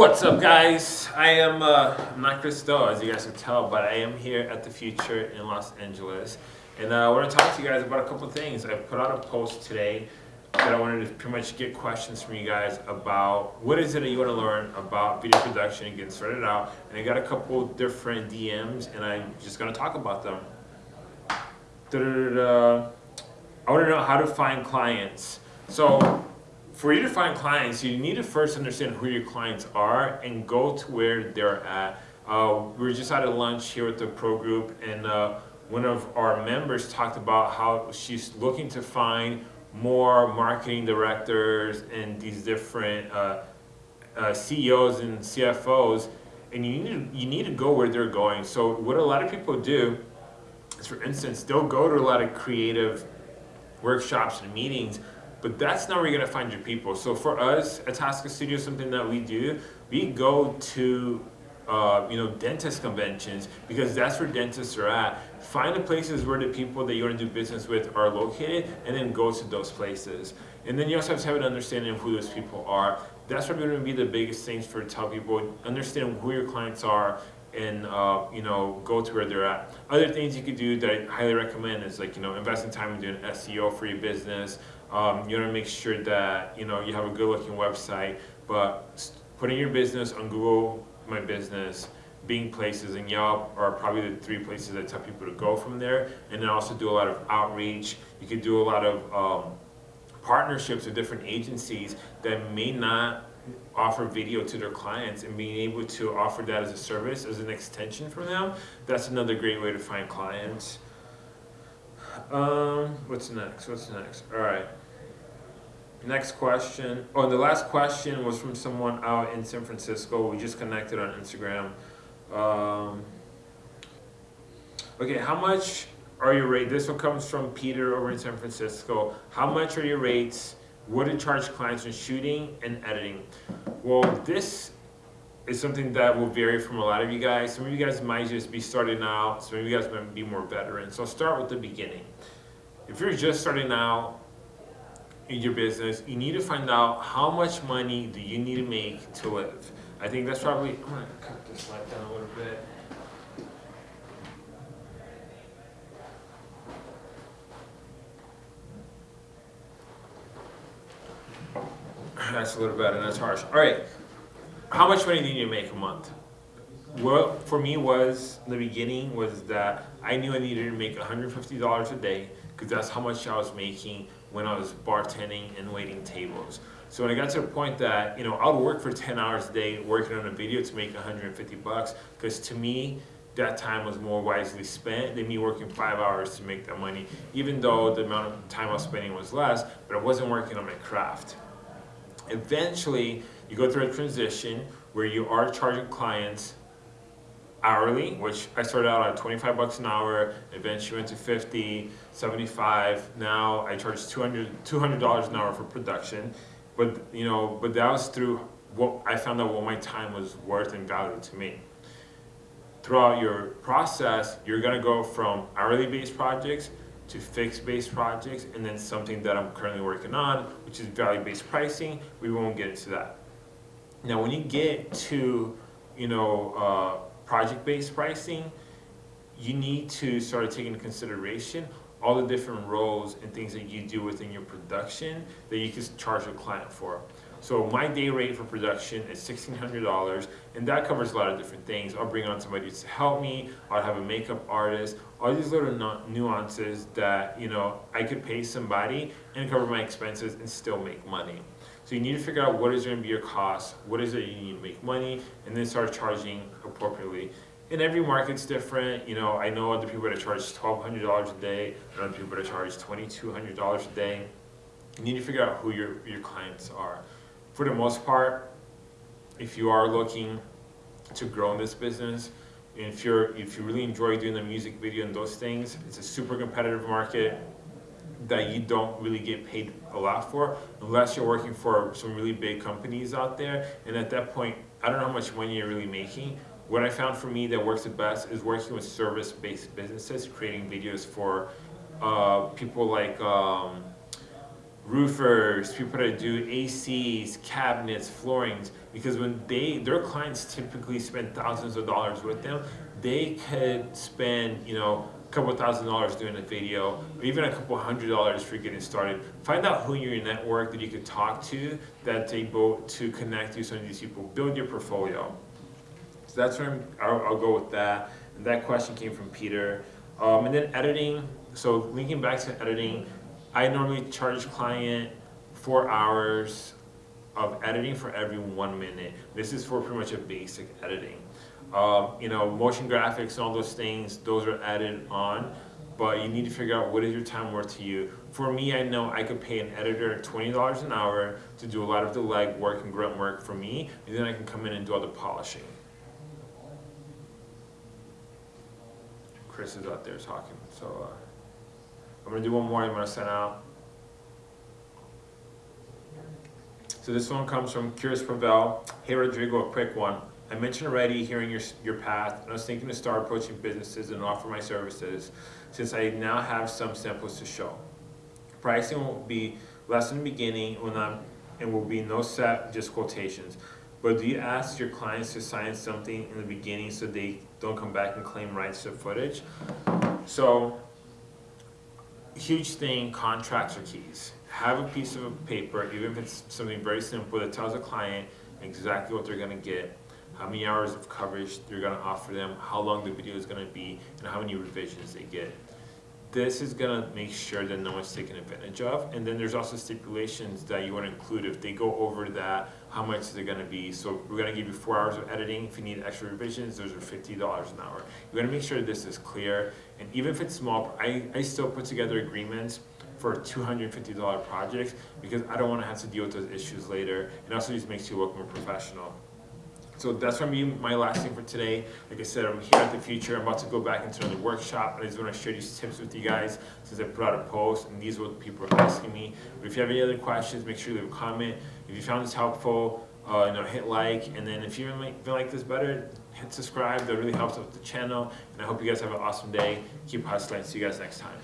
What's up guys? I am uh, not Chris Do, as you guys can tell, but I am here at the Futur in Los Angeles. And uh, I want to talk to you guys about a couple things. I put out a post today that I wanted to pretty much get questions from you guys about what is it that you want to learn about video production and getting started out. And I got a couple different DMs and I'm just going to talk about them. Da -da -da I want to know how to find clients. So for you to find clients, you need to first understand who your clients are and go to where they're at. Uh, we were just at a lunch here with the pro group and uh, one of our members talked about how she's looking to find more marketing directors and these different uh, uh CEOs and CFOs and you need, to, you need to go where they're going. So what a lot of people do is for instance, they'll go to a lot of creative workshops and meetings but that's not where you're gonna find your people. So for us at Tasca Studio, something that we do, we go to uh, you know, dentist conventions because that's where dentists are at. Find the places where the people that you want to do business with are located and then go to those places. And then you also have to have an understanding of who those people are. That's probably going to be the biggest things for tell people, understand who your clients are and uh, you know go to where they're at. Other things you could do that I highly recommend is like you know investing time in doing SEO for your business. Um, you want to make sure that you know you have a good looking website, but putting your business on Google My Business, Bing Places, and Yelp are probably the three places that tell people to go from there. And then also do a lot of outreach. You could do a lot of um, partnerships with different agencies that may not offer video to their clients and being able to offer that as a service, as an extension for them, that's another great way to find clients. Um, what's next? What's next? All right. Next question. Oh, the last question was from someone out in San Francisco. We just connected on Instagram. Um, okay, how much are your rates? This one comes from Peter over in San Francisco. How much are your rates? What do you charge clients in shooting and editing? Well, this is something that will vary from a lot of you guys. Some of you guys might just be starting out. Some of you guys might be more veteran. So I'll start with the beginning. If you're just starting out, in your business, you need to find out how much money do you need to make to live. I think that's probably, I'm gonna cut this light down a little bit. That's a little better, that's harsh. All right, how much money do you make a month? What for me was, the beginning was that I knew I needed to make $150 a day because that's how much I was making when I was bartending and waiting tables. So when I got to the point that, you know, I would work for 10 hours a day working on a video to make 150 bucks, because to me, that time was more wisely spent than me working five hours to make that money, even though the amount of time I was spending was less, but I wasn't working on my craft. Eventually, you go through a transition where you are charging clients hourly, which I started out at 25 bucks an hour, eventually went to 50, 75. Now I charge 200 $200 an hour for production. But, you know, but that was through what I found out what my time was worth and value to me. Throughout your process, you're gonna go from hourly based projects to fixed based projects and then something that I'm currently working on, which is value based pricing. We won't get into that. Now, when you get to, you know, uh, project-based pricing, you need to start taking into consideration all the different roles and things that you do within your production that you can charge a client for. So my day rate for production is $1,600 and that covers a lot of different things. I'll bring on somebody to help me, I'll have a makeup artist, all these little nuances that you know I could pay somebody and cover my expenses and still make money. So you need to figure out what is going to be your cost, what is it you need to make money, and then start charging appropriately. And every market's different. You know, I know other people that charge $1,200 a day, and other people that charge $2,200 a day. You need to figure out who your, your clients are. For the most part, if you are looking to grow in this business, if you're if you really enjoy doing the music video and those things, it's a super competitive market that you don't really get paid a lot for unless you're working for some really big companies out there. And at that point, I don't know how much money you're really making. What I found for me that works the best is working with service-based businesses, creating videos for uh, people like um, roofers, people that do ACs, cabinets, floorings, because when they, their clients typically spend thousands of dollars with them, they could spend, you know, a couple thousand dollars doing a video, or even a couple hundred dollars for getting started. Find out who in your network that you could talk to that's able to connect you to some of these people. Build your portfolio. So that's where I'm, I'll, I'll go with that. And that question came from Peter. Um, and then editing, so linking back to editing, I normally charge client four hours of editing for every one minute. This is for pretty much a basic editing. Um, you know, motion graphics and all those things, those are added on, but you need to figure out what is your time worth to you. For me, I know I could pay an editor $20 an hour to do a lot of the leg work and grunt work for me, and then I can come in and do all the polishing. Chris is out there talking, so uh, I'm gonna do one more. and I'm gonna send out. So this one comes from Curious Pavel. Hey Rodrigo, a quick one. I mentioned already hearing your your path, and I was thinking to start approaching businesses and offer my services, since I now have some samples to show. Pricing will be less in the beginning, when I'm, and will be no set, just quotations. But do you ask your clients to sign something in the beginning so they don't come back and claim rights to footage? So, huge thing, contracts are keys. Have a piece of paper, even if it's something very simple that tells a client exactly what they're gonna get, how many hours of coverage they're gonna offer them, how long the video is gonna be, and how many revisions they get this is gonna make sure that no one's taken advantage of. And then there's also stipulations that you wanna include. If they go over that, how much is it gonna be? So we're gonna give you four hours of editing. If you need extra revisions, those are fifty dollars an hour. You wanna make sure this is clear. And even if it's small, I, I still put together agreements for $250 projects because I don't wanna have to deal with those issues later. It also just makes you look more professional. So that's gonna be my last thing for today. Like I said, I'm here at the Futur. I'm about to go back into another workshop. I just wanna share these tips with you guys since I put out a post and these are what people are asking me. But if you have any other questions, make sure you leave a comment. If you found this helpful, uh, you know, hit like. And then if you feel like this better, hit subscribe. That really helps out the channel. And I hope you guys have an awesome day. Keep hustling. See you guys next time.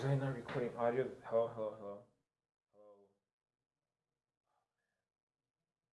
Was I not recording audio? Hello, hello, hello.